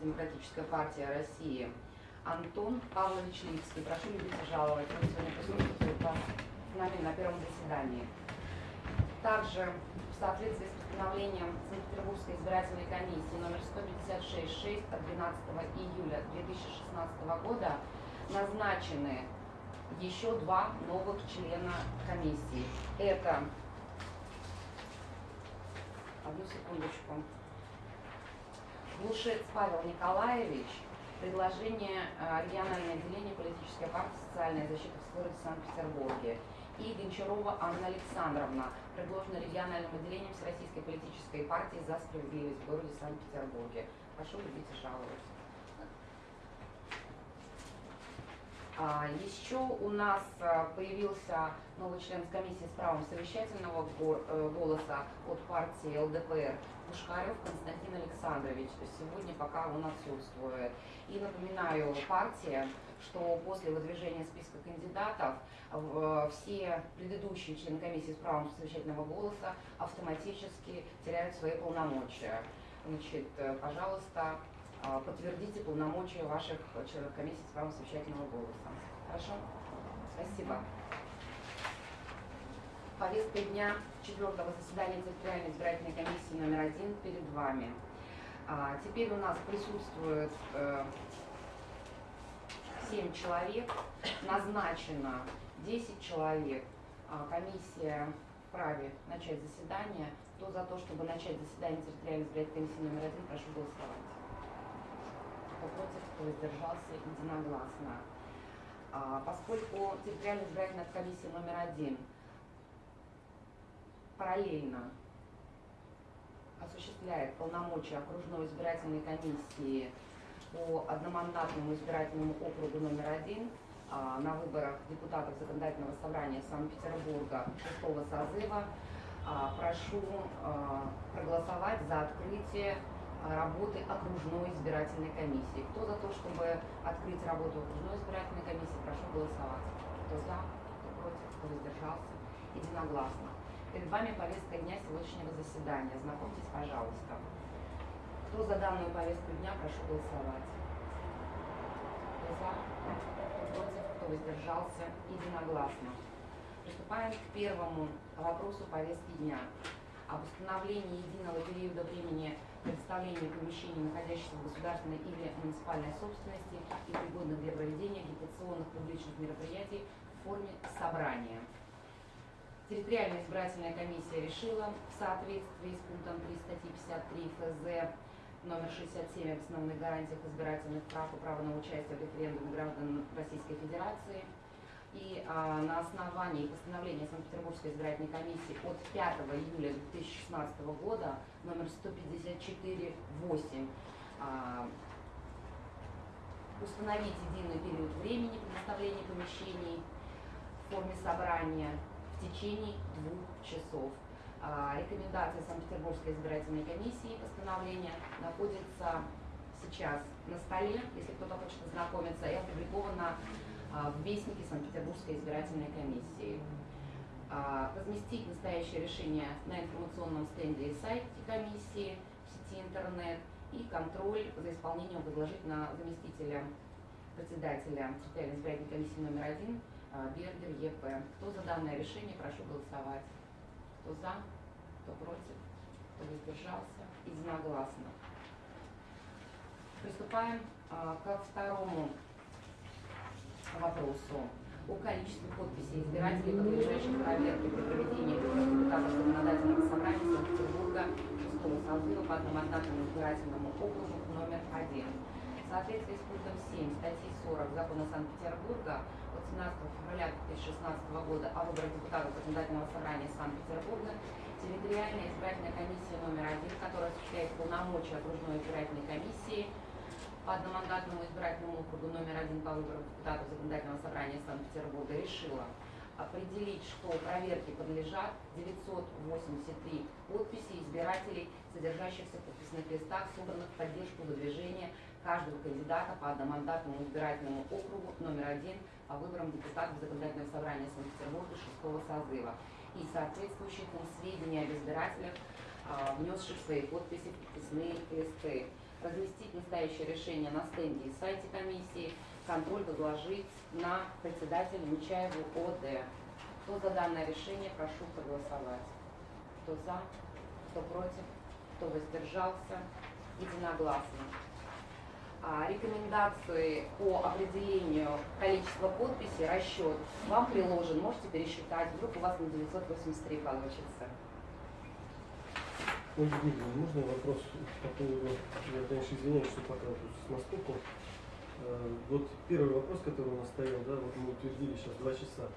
Демократическая партия России Антон Павлович Липский. Прошу любить и жаловать. Он сегодня присутствует с нами на первом заседании. Также в соответствии с постановлением Санкт-Петербургской избирательной комиссии номер 156-6 от 12 июля 2016 года назначены еще два новых члена комиссии. Это, одну секундочку, Глушец Павел Николаевич, предложение э, региональное отделение политической партии «Социальная защита» в городе Санкт-Петербурге. И Гончарова Анна Александровна, предложена региональным отделением Всероссийской политической партии «За справедливость» в городе Санкт-Петербурге. Прошу любить и жаловать. А, еще у нас э, появился новый член комиссии с правом совещательного э, голоса от партии ЛДПР Пушкарев Константин Александрович. Сегодня пока он отсутствует. И напоминаю партии, что после выдвижения списка кандидатов все предыдущие члены комиссии с правом совещательного голоса автоматически теряют свои полномочия. Значит, э, пожалуйста, а, подтвердите полномочия ваших членов комиссии с правом совещательного голоса. Хорошо? Спасибо. Повестка дня четвертого заседания территориальной избирательной комиссии номер один перед вами. А, теперь у нас присутствует э, 7 человек, назначено 10 человек. А, комиссия вправе начать заседание. Кто за то, чтобы начать заседание территориальной избирательной комиссии номер один, прошу голосовать кто против, кто воздержался, единогласно. А, поскольку территориальная избирательная комиссия номер один параллельно осуществляет полномочия окружной избирательной комиссии по одномандатному избирательному округу номер один а, на выборах депутатов Законодательного собрания Санкт-Петербурга шестого созыва, а, прошу проголосовать за открытие работы окружной избирательной комиссии. Кто за то, чтобы открыть работу окружной избирательной комиссии, прошу голосовать. Кто за, кто против, кто воздержался, единогласно. Перед вами повестка дня сегодняшнего заседания. Знакомьтесь, пожалуйста. Кто за данную повестку дня, прошу голосовать. Кто за, кто против, кто воздержался, единогласно. Приступаем к первому вопросу повестки дня об установлении единого периода времени представления помещений, находящихся в государственной или муниципальной собственности и пригодных для проведения агитационных публичных мероприятий в форме собрания. Территориальная избирательная комиссия решила в соответствии с пунктом 3 статьи 53 ФЗ номер 67 об основных гарантиях избирательных прав и права на участие в референдуме граждан Российской Федерации – и а, на основании постановления Санкт-Петербургской избирательной комиссии от 5 июля 2016 года номер 154.8 а, установить единый период времени предоставления помещений в форме собрания в течение двух часов. А, рекомендация Санкт-Петербургской избирательной комиссии постановления находится сейчас на столе, если кто-то хочет ознакомиться, и опубликована а, в Вестнике Санкт-Петербургской избирательной комиссии. А, разместить настоящее решение на информационном стенде и сайте комиссии в сети интернет и контроль за исполнением возложить на заместителя председателя территориальной избирательной комиссии номер один а, Бергер ЕП. Кто за данное решение, прошу голосовать. Кто за, кто против, кто воздержался, единогласно. Приступаем ко второму вопросу о количестве подписей избирателей, подлежащих проверке при проведении депутатов Законодательного собрания Санкт-Петербурга 6 созыва по одномандатному избирательному округу номер 1. В соответствии с пунктом 7 статьи 40 Закона Санкт-Петербурга от 17 февраля 2016 года о выборах депутатов Законодательного собрания Санкт-Петербурга территориальная избирательная комиссия номер 1, которая осуществляет полномочия окружной избирательной комиссии, по одномандатному избирательному округу номер один по выборам депутатов Законодательного собрания Санкт-Петербурга решила определить, что проверке подлежат 983 подписи избирателей, содержащихся в подписных листах, собранных в поддержку выдвижения каждого кандидата по одномандатному избирательному округу номер один по выборам депутатов Законодательного собрания Санкт-Петербурга шестого созыва и соответствующих им сведения об избирателях, а, внесших свои подписи в подписные листы. Разместить настоящее решение на стенде и сайте комиссии, контроль возложить на председателя Нечаеву ОД. Кто за данное решение, прошу проголосовать. Кто за, кто против, кто воздержался, единогласно. А, рекомендации по определению количества подписей, расчет вам приложен, можете пересчитать, вдруг у вас на 983 получится. Ольга Дмитриевна, можно вопрос по поводу, я, конечно, извиняюсь, что пока тут с наскоку. Э, Вот первый вопрос, который у нас стоял, да, вот мы утвердили сейчас два часа,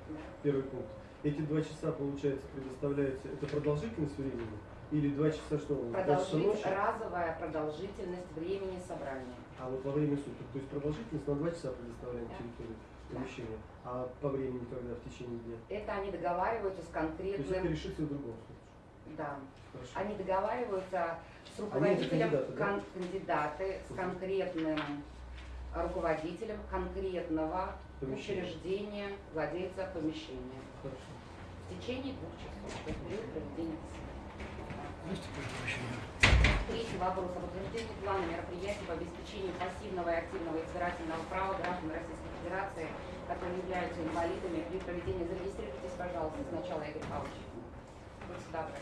первый пункт. Эти два часа, получается, предоставляется, это продолжительность времени? Или два часа что? Продолжить, ночи? разовая продолжительность времени собрания. А вот во время суток, то есть продолжительность на два часа предоставляем Да. территорию помещения, а по времени когда в течение дня? Это они договариваются с То есть это конкретным, решится в другом случае. Да, Хорошо. они договариваются с руководителем, кандидаты, да? кон- кандидаты с конкретным руководителем конкретного Помещение. учреждения, владельца помещения. Хорошо. В течение двух часов. То есть период проведения заседания. Третий вопрос об утверждении плана мероприятий по обеспечению пассивного и активного избирательного права граждан Российской Федерации, которые являются инвалидами при проведении. Зарегистрируйтесь, пожалуйста, сначала, Игорь Павлович. Будьте добры.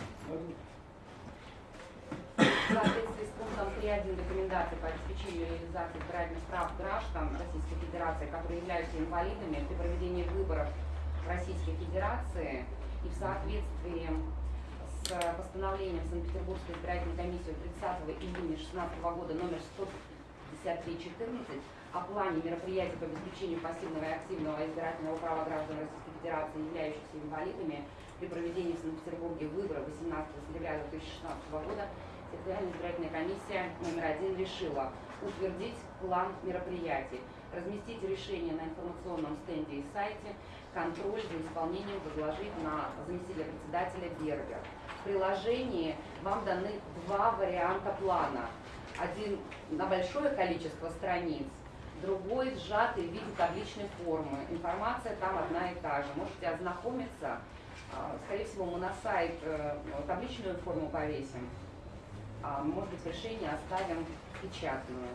В соответствии с пунктом 3.1 рекомендаций по обеспечению реализации избирательных прав граждан Российской Федерации, которые являются инвалидами при проведении выборов Российской Федерации и в соответствии с постановлением Санкт-Петербургской избирательной комиссии от 30 июня 2016 года номер 15314 о плане мероприятий по обеспечению пассивного и активного избирательного права граждан Российской Федерации, являющихся инвалидами, при проведении в Санкт-Петербурге выборов 18 сентября 2016 года Территориальная избирательная комиссия номер один решила утвердить план мероприятий, разместить решение на информационном стенде и сайте, контроль за исполнением возложить на заместителя председателя Бергер. В приложении вам даны два варианта плана. Один на большое количество страниц, другой сжатый в виде табличной формы. Информация там одна и та же. Можете ознакомиться. А, Скорее всего, мы на сайт э, табличную форму повесим. А, Может быть, решение оставим печатную.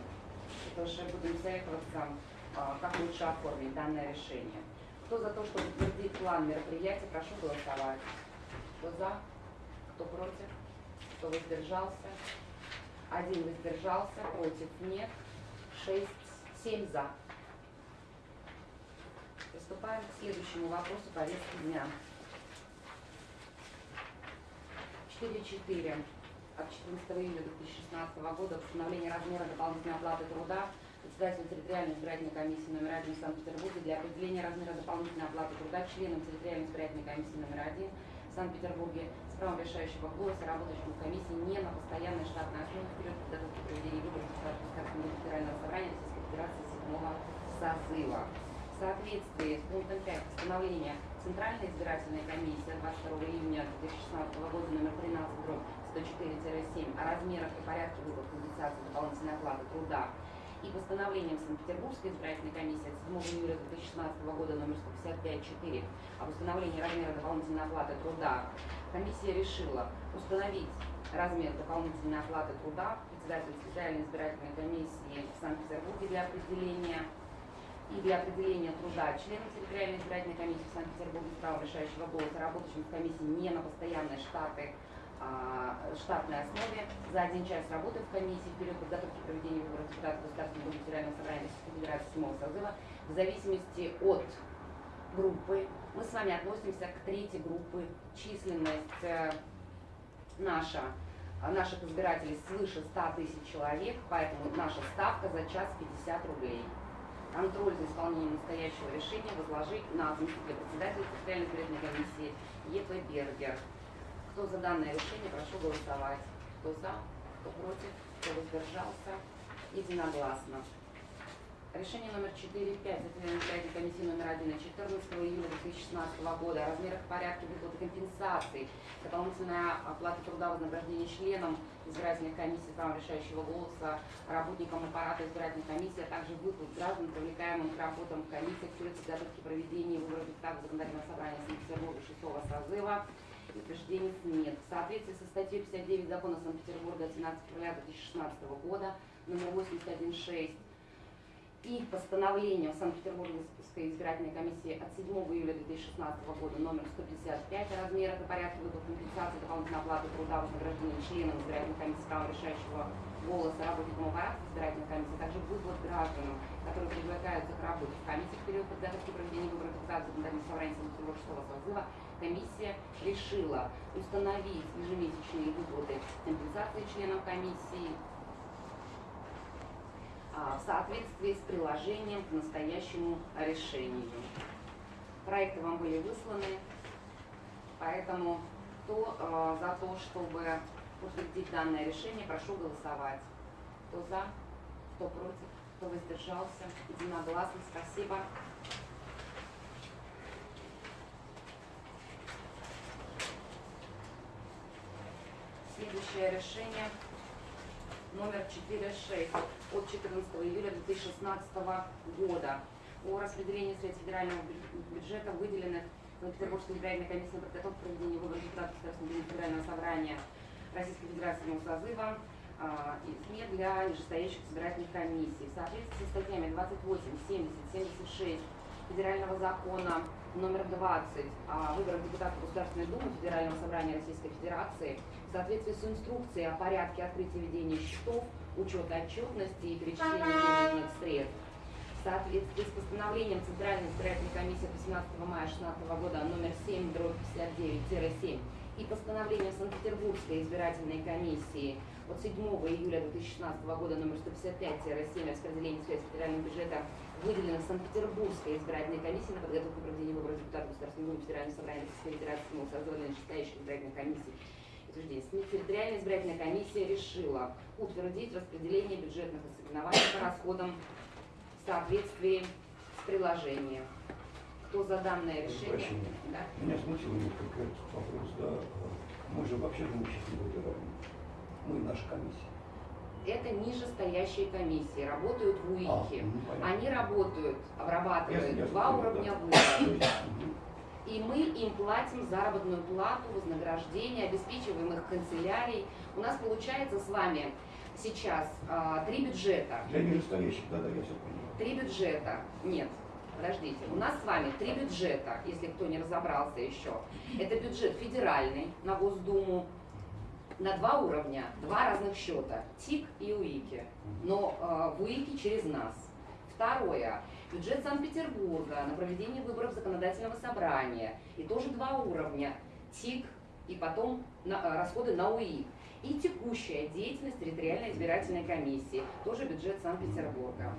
Это уже будем советоваться, а, как лучше оформить данное решение. Кто за то, чтобы утвердить план мероприятия, прошу голосовать. Кто за? Кто против? Кто воздержался? Один воздержался, против нет. Шесть, семь за. Приступаем к следующему вопросу повестки дня. 4.4 от 14 июля 2016 года постановление размера дополнительной оплаты труда председателю территориальной избирательной комиссии номер один в Санкт-Петербурге для определения размера дополнительной оплаты труда членам территориальной избирательной комиссии номер один в Санкт-Петербурге с правом решающего голоса, работающим в комиссии не на постоянной штатной основе в период подготовки проведения выборов Государственного федерального собрания Российской Федерации седьмого созыва. В соответствии с пунктом 5 постановления Центральная избирательная комиссия 22 июня 2016 года номер 13 дробь 104-7 о размерах и порядке выплат компенсации дополнительной оплаты труда и постановлением Санкт-Петербургской избирательной комиссии от 7 июля 2016 года номер 155-4 о установлении размера дополнительной оплаты труда. Комиссия решила установить размер дополнительной оплаты труда председателю специальной избирательной комиссии в Санкт-Петербурге для определения и для определения труда членов территориальной избирательной комиссии в Санкт-Петербурге с решающего голоса, работающим в комиссии не на постоянной штаты, а, штатной основе за один час работы в комиссии в период подготовки к проведению выборов депутатов Государственного федерального собрания Российской Федерации седьмого созыва в зависимости от группы. Мы с вами относимся к третьей группе численность э, наша наших избирателей свыше 100 тысяч человек, поэтому наша ставка за час 50 рублей. Контроль за исполнением настоящего решения возложить на заместителя председателя территориальной избирательной комиссии Е.П. Бергер. Кто за данное решение, прошу голосовать. Кто за, кто против, кто воздержался, единогласно. Решение номер 4.5 Центральной избирательной комиссии номер 1 от 14 июля 2016 года о размерах порядке выплаты компенсаций, дополнительная оплата труда вознаграждения членам избирательных комиссий с правом решающего голоса, работникам аппарата избирательной комиссии, а также выплат граждан, привлекаемым к работам в комиссиях в период подготовки проведения выборов депутатов законодательного собрания Санкт-Петербурга 6 созыва. Утверждений нет. В соответствии со статьей 59 закона Санкт-Петербурга от 17 февраля 2016 года номер 81.6 и постановлением Санкт-Петербургской избирательной комиссии от 7 июля 2016 года номер 155 о размерах и порядке выплат компенсации дополнительной оплаты труда вознаграждения членам избирательной комиссии права решающего голоса работникам аппарата избирательной комиссии, а также выплат гражданам, которые привлекаются к работе в комиссии в период подготовки проведения выборов депутатов законодательного собрания Санкт-Петербургского созыва, комиссия решила установить ежемесячные выплаты компенсации членам комиссии в соответствии с приложением к настоящему решению. Проекты вам были высланы, поэтому кто э, за то, чтобы утвердить данное решение, прошу голосовать. Кто за, кто против, кто воздержался, единогласно, спасибо. Следующее решение номер 46 от 14 июля 2016 года о распределении средств федерального бю- бюджета, выделенных Санкт-Петербургской избирательной комиссии на подготовку проведения выборов депутатов Государственного Федерального собрания Российской Федерации созыва а, и СМИ для нижестоящих избирательных комиссий. В соответствии со статьями 28, 70, 76 Федерального закона номер 20 о выборах депутатов Государственной Думы Федерального собрания Российской Федерации в соответствии с инструкцией о порядке открытия ведения счетов, учета отчетности и перечисления денежных средств, в соответствии с постановлением Центральной избирательной комиссии от 18 мая 2016 года номер 7 дробь 59-7 и постановлением Санкт-Петербургской избирательной комиссии от 7 июля 2016 года номер 155-7 о распределении средств федерального бюджета, выделенных Санкт-Петербургской избирательной комиссией на подготовку проведения выборов депутатов Государственной Думы Федерального собрания Российской Федерации, ну, созванной нижестоящей избирательной комиссии утверждения. Территориальная избирательная комиссия решила утвердить распределение бюджетных ассигнований по расходам в соответствии с приложением. Кто за данное решение? Прощения. Да? Меня смутил несколько вопрос, да. Мы же вообще имущественно выбираем. Мы наша комиссия. Это нижестоящие комиссии, работают в А, УИКе. ну, понятно. Они работают, обрабатывают ясно, два уровня да. И мы им платим заработную плату, вознаграждение, обеспечиваем их канцелярий. У нас получается с вами сейчас а, три бюджета. Для нижестоящих, да, да, я все понимаю. Три бюджета. Нет, подождите. У нас с вами три бюджета, если кто не разобрался еще. Это бюджет федеральный на Госдуму на два уровня, два разных счета, ТИК и УИКи. Но в УИКе через нас. Второе. Бюджет Санкт-Петербурга на проведение выборов законодательного собрания. И тоже два уровня. ТИК и потом на- э, расходы на УИК. И текущая деятельность территориальной избирательной комиссии. Тоже бюджет Санкт-Петербурга.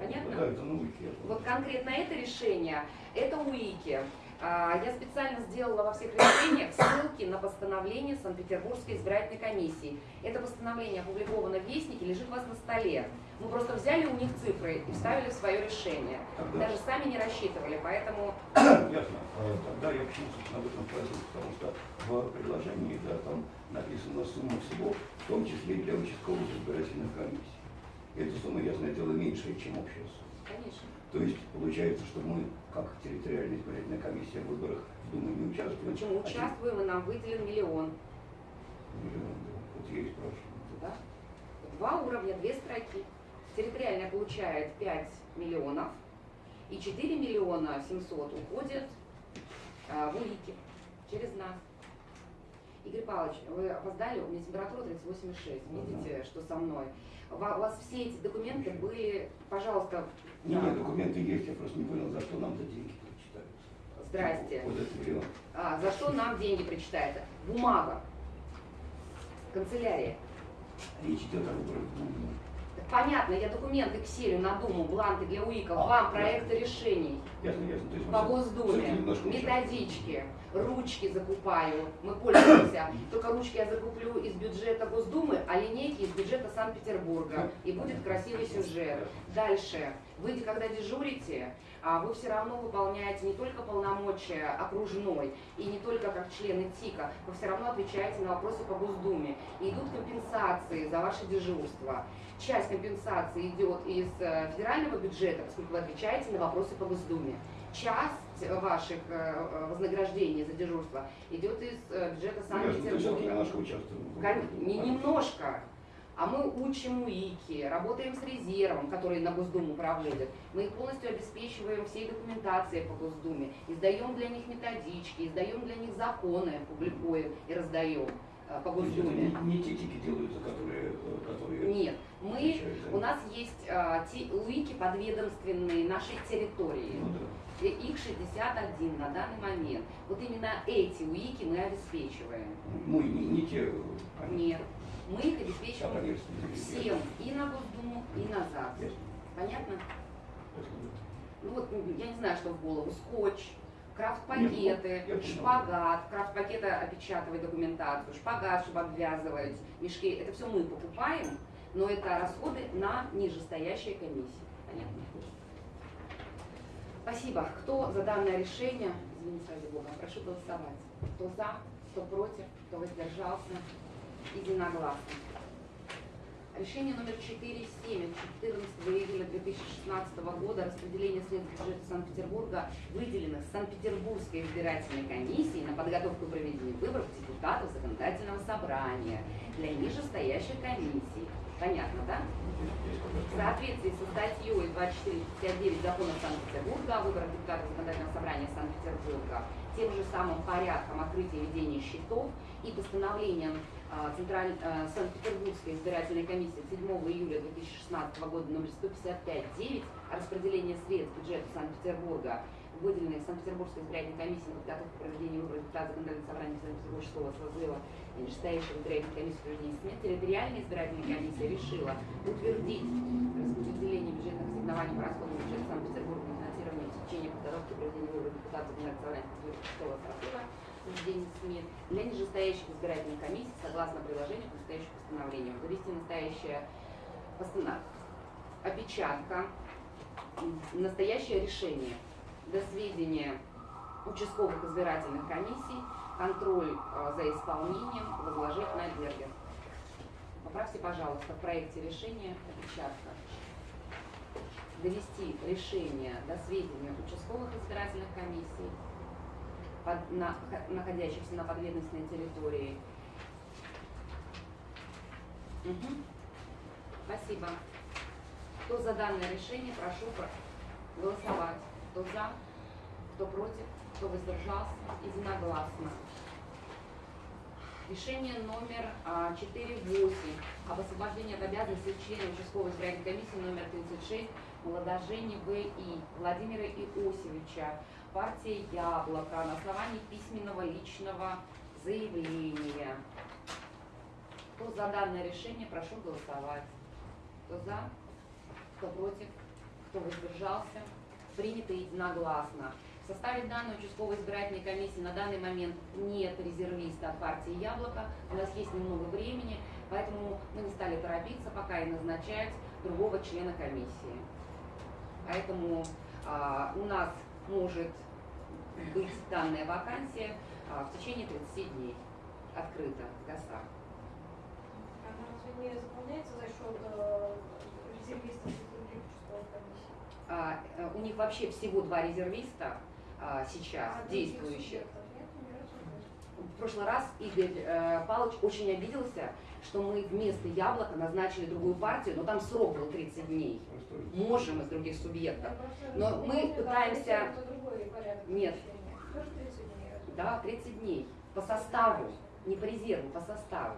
Понятно? Да, это науки. я Вот конкретно это решение, это УИКи. А, Я специально сделала во всех решениях ссылки на постановление Санкт-Петербургской избирательной комиссии. Это постановление опубликовано в Вестнике, лежит у вас на столе. Мы просто взяли у них цифры и вставили в свое решение. Тогда, Даже сами не рассчитывали, поэтому ясно. Тогда я почему, собственно, об этом спросил, потому что в предложении, да, там написана сумма всего, в том числе и для участковых избирательных комиссий. Эта сумма, ясное дело, меньше, чем общая сумма. конечно. То есть получается, что мы, как территориальная избирательная комиссия в выборах в Думу не участвуем. Почему а участвуем и нам выделен миллион. Миллион, да. Вот я и спрашиваю. Да? Два уровня, две строки. Территориальная получает 5 миллионов, и 4 миллиона 700 уходят а, в УИКи через нас. Игорь Павлович, вы опоздали, у меня температура 38,6. Видите, что со мной? У вас все эти документы были, пожалуйста, Не, да. нет, документы есть, я просто не понял, за что нам-то деньги причитаются. Здрасте. Вот этот миллион. А, за что нам деньги причитается? Бумага. Канцелярия. Речь идет о выборах понятно, я документы к селю на Думу, бланки для УИКов, А, вам проекты решений. Ясно, ясно. То есть по Госдуме, методички, ручки закупаю, мы пользуемся. Только ручки я закуплю из бюджета Госдумы, а линейки из бюджета Санкт-Петербурга. И будет красивый сюжет. Дальше. Вы, когда дежурите, вы все равно выполняете не только полномочия окружной и не только как члены ТИКа, вы все равно отвечаете на вопросы по Госдуме. И идут компенсации за ваше дежурство. Часть компенсации идет из э, федерального бюджета, поскольку вы отвечаете на вопросы по Госдуме. Часть ваших э, э, вознаграждений за дежурство идет из бюджета Ну, Санкт-Петербурга. немножко А мы учим УИКи, работаем с резервом, который на Госдуму проводят. Мы их полностью обеспечиваем всей документацией по Госдуме, издаем для них методички, издаем для них законы, публикуем и раздаем э, по Госдуме. не, не те тики делаются, которые, э, которые Нет, мы, отвечают у нас есть а, те УИКи подведомственные нашей территории. Ну да. Их 61 на данный момент. Вот именно эти УИКи мы обеспечиваем. И не, не те, они, Нет, мы их а обеспечиваем поверхностные. всем и на Госдуму, и на ЗАГС. Ясно. Понятно? Ну вот, я не знаю, что в голову. Скотч, крафт-пакеты, ну, шпагат, крафт-пакеты опечатывать документацию, шпагат, чтобы обвязывать мешки. Это все мы покупаем, но это расходы на нижестоящие комиссии. Понятно? Спасибо. Кто за данное решение? Извините, ради Бога, прошу голосовать. Кто за, кто против, кто воздержался? Единогласно. Решение номер 4.7 от 14 июля 2016 года распределение средств бюджета Санкт-Петербурга, выделенных Санкт-Петербургской избирательной комиссией на подготовку и проведение выборов депутатов законодательного собрания для нижестоящих комиссий. Понятно, да? В соответствии со статьей 2459 закона Санкт-Петербурга о выборах депутатов законодательного собрания Санкт-Петербурга, тем же самым порядком открытия и ведения счетов и постановлением а, Централь... а, Санкт-Петербургской избирательной комиссии 7 июля 2016 года номер 155.9 о распределении средств бюджета Санкт-Петербурга, выделенных Санкт-Петербургской избирательной комиссией на подготовку и проведение выборов депутатов законодательного собрания Санкт-Петербургского созыва и нижестоящей избирательной комиссии проведения СМИ, территориальная избирательная комиссия решила утвердить распределение бюджетных ассигнований по расходам бюджета Санкт-Петербурга на финансирование и течение подготовки проведения выборов депутатов законодательного собрания Санкт-Петербургского созыва проведения для нижестоящих избирательных комиссий согласно приложению к настоящему постановлению. Завести настоящее постана- опечатка, настоящее решение до сведения участковых избирательных комиссий, контроль э, за исполнением возложить на Бергер. Поправьте, пожалуйста, в проекте решения опечатка. Довести решение до сведения участковых избирательных комиссий, под- на- находящихся на подведомственной территории. Мгм. Спасибо. Кто за данное решение, прошу про- голосовать. Кто за, кто против, кто воздержался, единогласно. Решение номер а, 4.8 об освобождении от обязанностей члена участковой избирательной комиссии номер 36 Молодожени В.И. Владимира Иосифовича, партия «Яблоко» на основании письменного личного заявления. Кто за данное решение, прошу голосовать. Кто за, кто против, кто воздержался, принято единогласно. В составе данной участковой избирательной комиссии на данный момент нет резервиста от партии «Яблоко». У нас есть немного времени, поэтому мы не стали торопиться пока и назначать другого члена комиссии. Поэтому а, у нас может быть данная вакансия а, в течение 30 дней открыта в ГАСА. Она разве не заполняется за счет э, резервистов из других А, э, у них вообще всего два резервиста а, сейчас А действующих. В прошлый раз Игорь э, Павлович очень обиделся, что мы вместо яблока назначили другую партию, но там срок был 30 дней. Можем из других субъектов. Но мы пытаемся- Нет. размещения. Тоже 30 дней. разве? Да, 30 дней. По составу, не по резерву, по составу.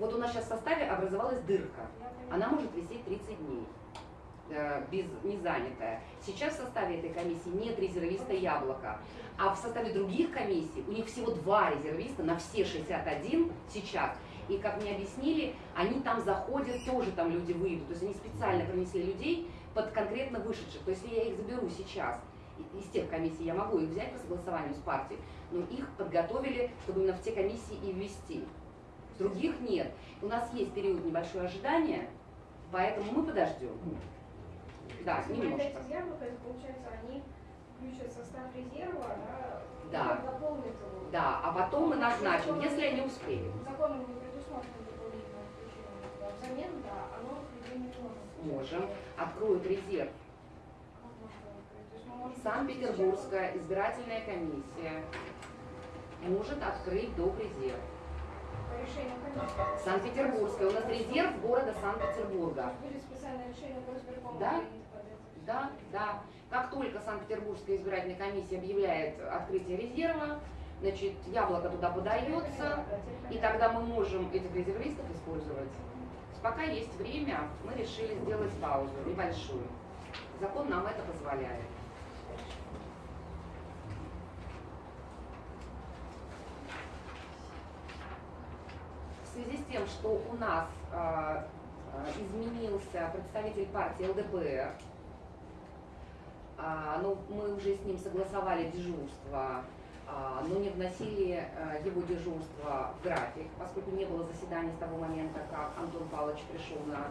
Вот у нас сейчас в составе образовалась дырка. Она может висеть 30 дней. Э, без не занятая. Сейчас в составе этой комиссии нет резервиста яблока. А в составе других комиссий у них всего два резервиста на все 61 сейчас. И как мне объяснили, они там заходят, тоже там люди выйдут. То есть они специально принесли людей под конкретно вышедших. То есть если я их заберу сейчас из тех комиссий, я могу их взять по согласованию с партией, но их подготовили, чтобы именно в те комиссии и ввести. Других нет. У нас есть период небольшого ожидания, поэтому мы подождем. Да, Если немножко. яблока, это получается, они включат состав резерва, да? Да. и дополнят его. Да, а потом мы назначим, если они успеют. Законом не предусмотрено дополнительное включение. Взамен, да, оно не можем. Откроют резерв. Санкт-Петербургская избирательная комиссия может открыть доп. резерв. Санкт-Петербургская. У нас резерв города Санкт-Петербурга. Будет специальное решение по избиркому Да. Да, да. Как только Санкт-Петербургская избирательная комиссия объявляет открытие резерва, значит, яблоко туда подается, и тогда мы можем этих резервистов использовать. Пока есть время, мы решили сделать паузу небольшую. Закон нам это позволяет. Связи с тем, что у нас э, э, изменился представитель партии ЛДПР, а, ну, мы уже с ним согласовали дежурство, а, но не вносили его дежурство в график, поскольку не было заседаний с того момента, как Антон Павлович пришел на,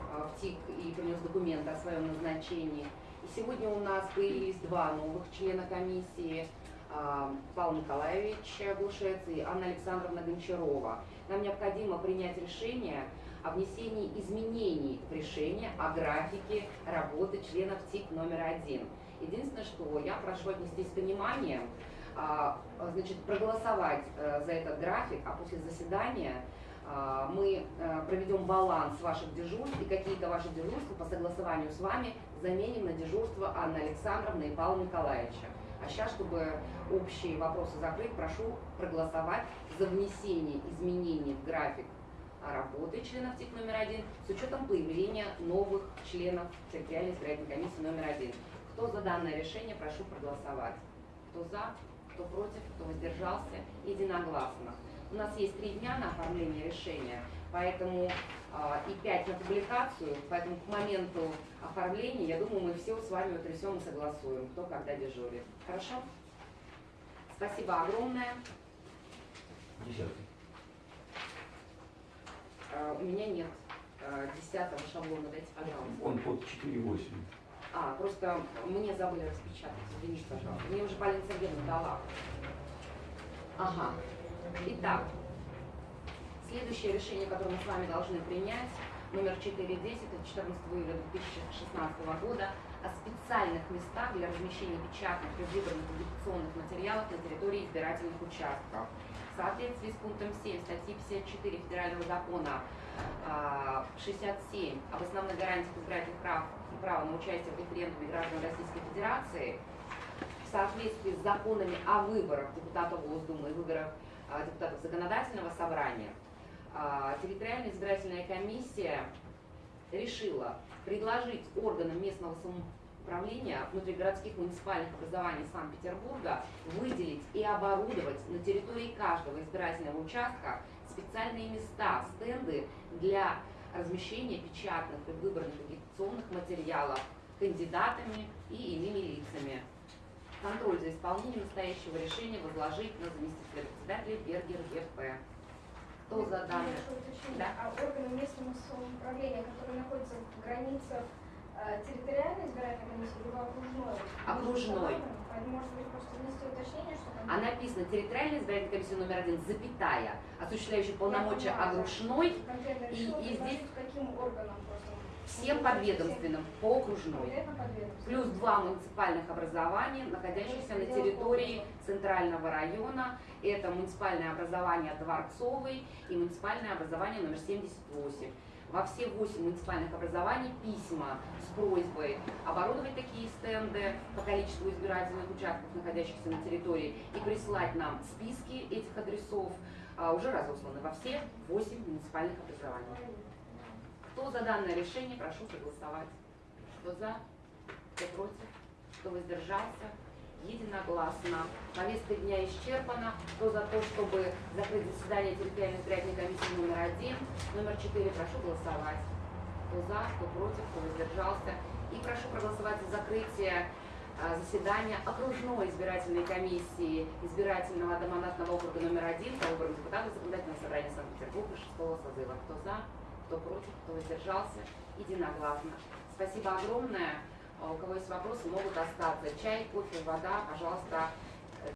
а, в ТИК и принес документы о своем назначении. И сегодня у нас появились два новых члена комиссии, а, Павел Николаевич Глушец и Анна Александровна Гончарова. Нам необходимо принять решение о внесении изменений в решение о графике работы членов ТИК номер один. Единственное, что я прошу отнестись с пониманием, а, значит, проголосовать э, за этот график, а после заседания а, мы э, проведем баланс ваших дежурств и какие-то ваши дежурства по согласованию с вами заменим на дежурство Анны Александровны и Павла Николаевича. А сейчас, чтобы общие вопросы закрыть, прошу проголосовать за внесение изменений в график работы членов ТИК номер один с учетом появления новых членов территориальной избирательной комиссии номер один. Кто за данное решение, прошу проголосовать. Кто за, кто против, кто воздержался, единогласно. У нас есть три дня на оформление решения, поэтому а, и пять на публикацию, поэтому к моменту оформления, я думаю, мы все с вами утрясем и согласуем, кто когда дежурит. Хорошо? Спасибо огромное. Десятый. А, У меня нет а, десятого шаблона, дайте, пожалуйста. Он под 4,8. А, просто мне забыли распечатать, извините, пожалуйста. Мне уже Полина Сергеевна дала. Ага. Итак, следующее решение, которое мы с вами должны принять, номер 410 от 14 июля 2016 года о специальных местах для размещения печатных и выбранных агитационных материалов на территории избирательных участков. В соответствии с пунктом 7 статьи 54 Федерального закона а, 67 об основных гарантиях избирательных прав и права на участие в референдуме граждан Российской Федерации, в соответствии с законами о выборах депутатов Госдумы и выборах а, депутатов Законодательного собрания, а, территориальная избирательная комиссия решила предложить органам местного самоуправления внутригородских муниципальных образований Санкт-Петербурга выделить и оборудовать на территории каждого избирательного участка специальные места, стенды для размещения печатных и выбранных агитационных материалов кандидатами и иными лицами. Контроль за исполнением настоящего решения возложить на заместителя председателя Бергер ЕП. Кто за данное? Да. А органы местного самоуправления, которые находятся в границах э, территориальной избирательной комиссии, либо окружной? Окружной. Может быть, просто внести уточнение, что там... А написано территориальная избирательная комиссия номер один, запятая, осуществляющая полномочия окружной и- и здесь каким органам просто? Всем подведомственным по окружной. Плюс два муниципальных образования, находящихся на территории центрального района. Это муниципальное образование Дворцовый и муниципальное образование номер 78. Во все восемь муниципальных образований письма с просьбой оборудовать такие стенды по количеству избирательных участков, находящихся на территории, и прислать нам списки этих адресов, а, уже разосланы во все восемь муниципальных образований. Кто за данное решение, прошу проголосовать. Кто за, кто против, кто воздержался, единогласно. Повестка дня исчерпана. Кто за то, чтобы закрыть заседание территориальной избирательной комиссии номер один, номер четыре, прошу голосовать. Кто за, кто против, кто воздержался. И прошу проголосовать за закрытие а, заседания окружной избирательной комиссии избирательного одномандатного округа номер один по выборам депутатов законодательного собрания Санкт-Петербурга шестого созыва. Кто за, кто против, кто воздержался, единогласно. Спасибо огромное. А У кого есть вопросы, могут остаться. Чай, кофе, вода, пожалуйста,